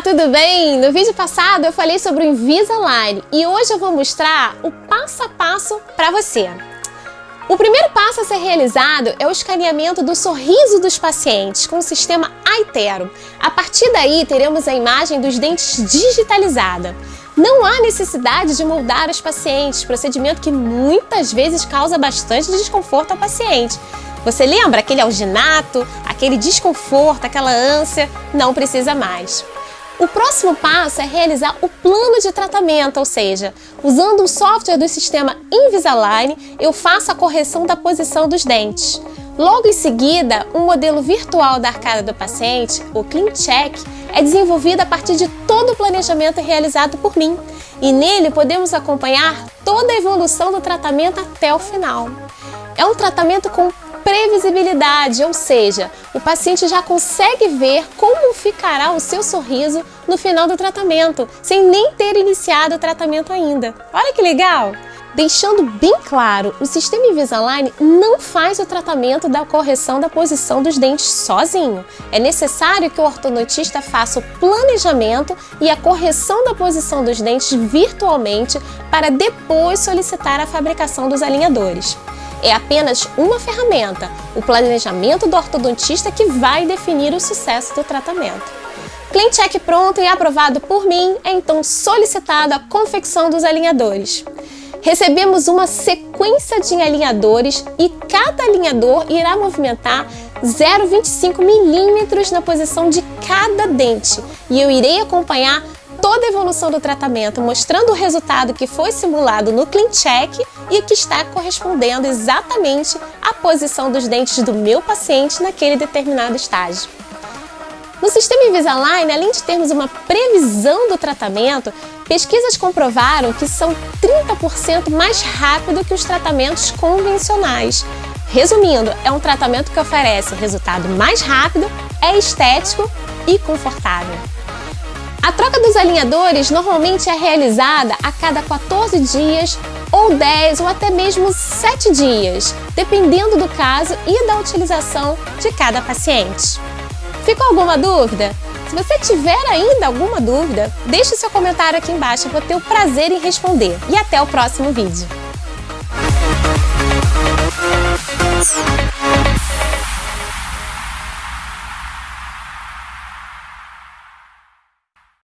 Olá, tudo bem? No vídeo passado eu falei sobre o Invisalign e hoje eu vou mostrar o passo a passo para você. O primeiro passo a ser realizado é o escaneamento do sorriso dos pacientes com o sistema Aitero. A partir daí teremos a imagem dos dentes digitalizada. Não há necessidade de moldar os pacientes, procedimento que muitas vezes causa bastante desconforto ao paciente. Você lembra aquele alginato, aquele desconforto, aquela ânsia? Não precisa mais. O próximo passo é realizar o plano de tratamento, ou seja, usando o software do sistema Invisalign, eu faço a correção da posição dos dentes. Logo em seguida, um modelo virtual da arcada do paciente, o CleanCheck, é desenvolvido a partir de todo o planejamento realizado por mim e nele podemos acompanhar toda a evolução do tratamento até o final. É um tratamento com previsibilidade, ou seja, o paciente já consegue ver como ficará o seu sorriso no final do tratamento, sem nem ter iniciado o tratamento ainda. Olha que legal! Deixando bem claro, o sistema Invisalign não faz o tratamento da correção da posição dos dentes sozinho. É necessário que o ortodontista faça o planejamento e a correção da posição dos dentes virtualmente para depois solicitar a fabricação dos alinhadores é apenas uma ferramenta, o planejamento do ortodontista que vai definir o sucesso do tratamento. CleanCheck pronto e aprovado por mim, é então solicitada a confecção dos alinhadores. Recebemos uma sequência de alinhadores e cada alinhador irá movimentar 0,25 milímetros na posição de cada dente e eu irei acompanhar toda a evolução do tratamento, mostrando o resultado que foi simulado no CleanCheck e que está correspondendo exatamente à posição dos dentes do meu paciente naquele determinado estágio. No sistema Invisalign, além de termos uma previsão do tratamento, pesquisas comprovaram que são 30% mais rápido que os tratamentos convencionais. Resumindo, é um tratamento que oferece resultado mais rápido, é estético e confortável. A troca dos alinhadores normalmente é realizada a cada 14 dias ou 10 ou até mesmo 7 dias, dependendo do caso e da utilização de cada paciente. Ficou alguma dúvida? Se você tiver ainda alguma dúvida, deixe seu comentário aqui embaixo, eu vou ter o prazer em responder. E até o próximo vídeo.